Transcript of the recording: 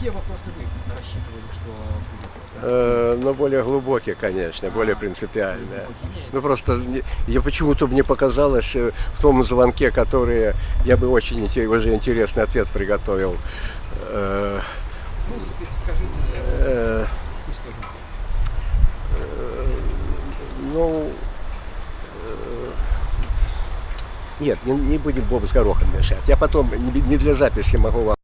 какие вопросы вы рассчитывали, что будет? Э, но более глубокие, конечно, более принципиальные. Глубокие? Ну просто не- я почему-то мне показалось э, в том звонке, который я бы очень уже интересный ответ приготовил. Э, Ну, скажите, э, э, ну, э, нет, не, не будем Боб с горохом мешать. Я потом не не для записи могу вам